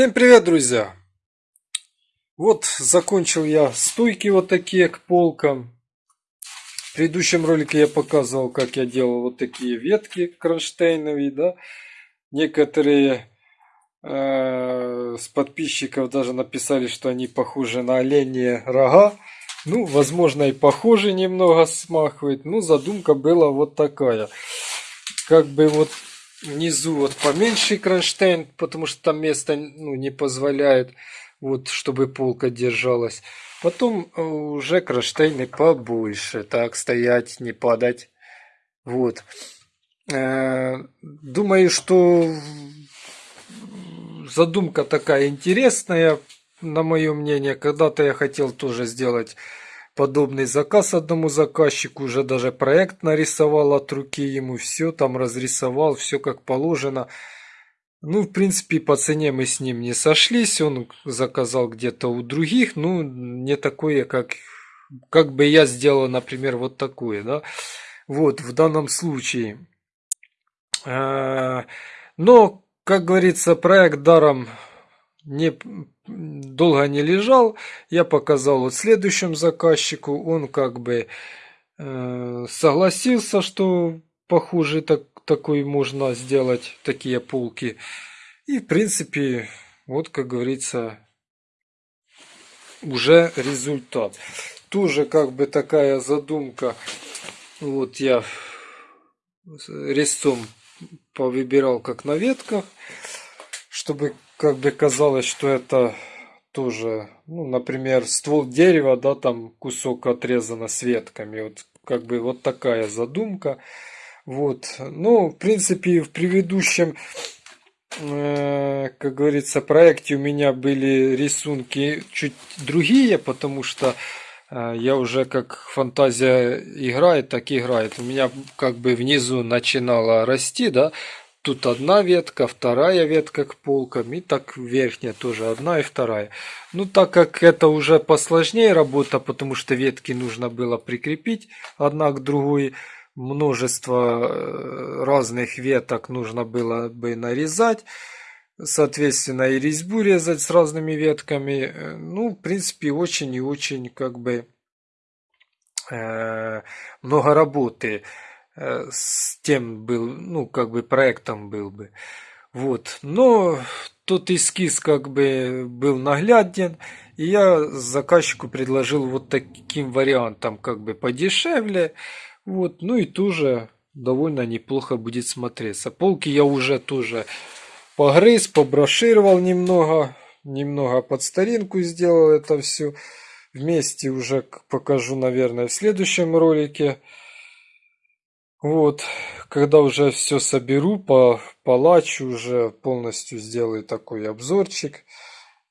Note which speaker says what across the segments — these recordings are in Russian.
Speaker 1: Всем привет, друзья! Вот закончил я стойки вот такие к полкам. В предыдущем ролике я показывал, как я делал вот такие ветки кронштейновые, да. Некоторые э, с подписчиков даже написали, что они похожи на оленьи рога. Ну, возможно, и похожи немного смахивает. Ну, задумка была вот такая. Как бы вот внизу вот поменьше кронштейн, потому что там место ну, не позволяет, вот, чтобы полка держалась. Потом э, уже кронштейны побольше, так стоять, не падать. Вот. Э, думаю, что задумка такая интересная, на мое мнение. Когда-то я хотел тоже сделать подобный заказ одному заказчику, уже даже проект нарисовал от руки ему, все там разрисовал, все как положено. Ну, в принципе, по цене мы с ним не сошлись, он заказал где-то у других, ну, не такое, как, как бы я сделал, например, вот такое, да. Вот, в данном случае. А, но, как говорится, проект даром не долго не лежал. Я показал вот следующему заказчику. Он как бы э, согласился, что похуже так, такой можно сделать, такие полки. И в принципе, вот как говорится, уже результат. Тоже как бы такая задумка Вот я резцом повыбирал как на ветках, чтобы как бы казалось, что это тоже, ну, например, ствол дерева, да, там кусок отрезано с ветками. Вот как бы вот такая задумка. Вот. Ну, в принципе, в предыдущем, э, как говорится, проекте у меня были рисунки чуть другие, потому что э, я уже как фантазия играет, так играет. У меня как бы внизу начинала расти, да, Тут одна ветка, вторая ветка к полкам, и так верхняя тоже одна и вторая. Ну, так как это уже посложнее работа, потому что ветки нужно было прикрепить одна к другой, множество э, разных веток нужно было бы нарезать, соответственно, и резьбу резать с разными ветками. Э, ну, в принципе, очень и очень как бы э, много работы. С тем был, ну, как бы проектом был бы. Вот. Но тот эскиз как бы был нагляден, и я заказчику предложил вот таким вариантом, как бы подешевле. Вот. Ну и тоже довольно неплохо будет смотреться. Полки я уже тоже погрыз, поброшировал немного, немного под старинку сделал это все. Вместе уже покажу, наверное, в следующем ролике. Вот, когда уже все соберу, по палачу уже полностью сделаю такой обзорчик,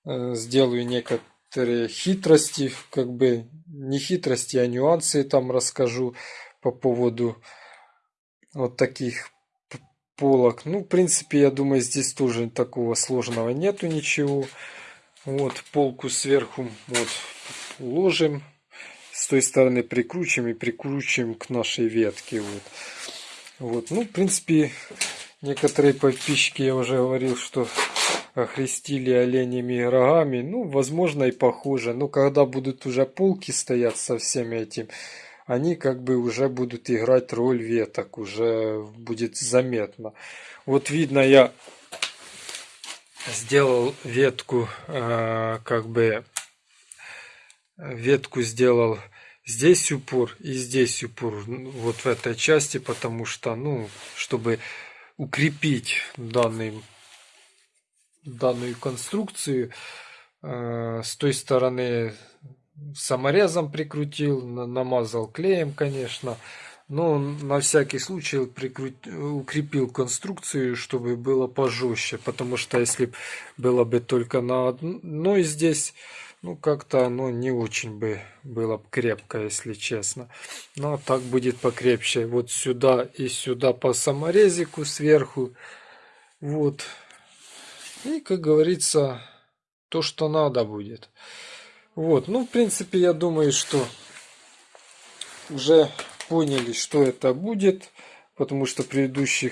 Speaker 1: э, сделаю некоторые хитрости, как бы не хитрости, а нюансы там расскажу по поводу вот таких полок. Ну, в принципе, я думаю, здесь тоже такого сложного нету ничего. Вот, полку сверху вот уложим с той стороны прикручиваем и прикручиваем к нашей ветке. Вот. Вот. Ну, в принципе, некоторые подписчики, я уже говорил, что охрестили оленями рогами. Ну, возможно, и похоже. Но когда будут уже полки стоять со всем этим, они как бы уже будут играть роль веток. Уже будет заметно. Вот видно, я сделал ветку, э, как бы ветку сделал здесь упор и здесь упор вот в этой части потому что ну чтобы укрепить данный данную конструкцию э, с той стороны саморезом прикрутил намазал клеем конечно но на всякий случай прикрут... укрепил конструкцию чтобы было пожестче потому что если было бы только на одной здесь ну, как-то оно не очень бы было крепко, если честно. Но так будет покрепче. Вот сюда и сюда по саморезику сверху. Вот. И, как говорится, то, что надо будет. Вот. Ну, в принципе, я думаю, что уже поняли, что это будет. Потому что предыдущих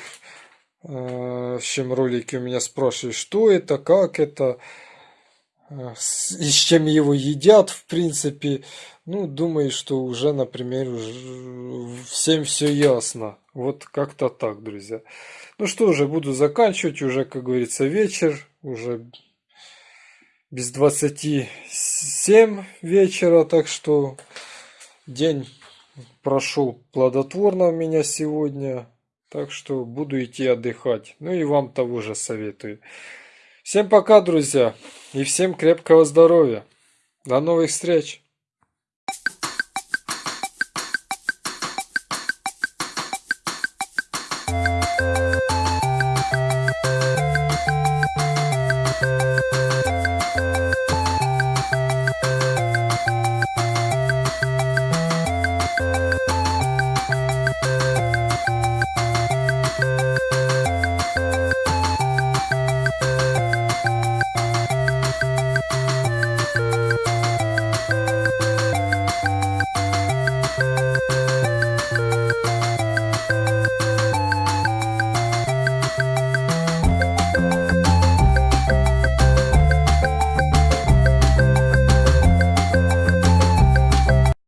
Speaker 1: э, чем ролики у меня спрашивали, что это, как это и с чем его едят, в принципе. Ну, думаю, что уже, например, уже всем все ясно. Вот как-то так, друзья. Ну что же, буду заканчивать. Уже, как говорится, вечер. Уже без 27 вечера. Так что день прошел плодотворно у меня сегодня. Так что буду идти отдыхать. Ну и вам того же советую. Всем пока, друзья, и всем крепкого здоровья. До новых встреч!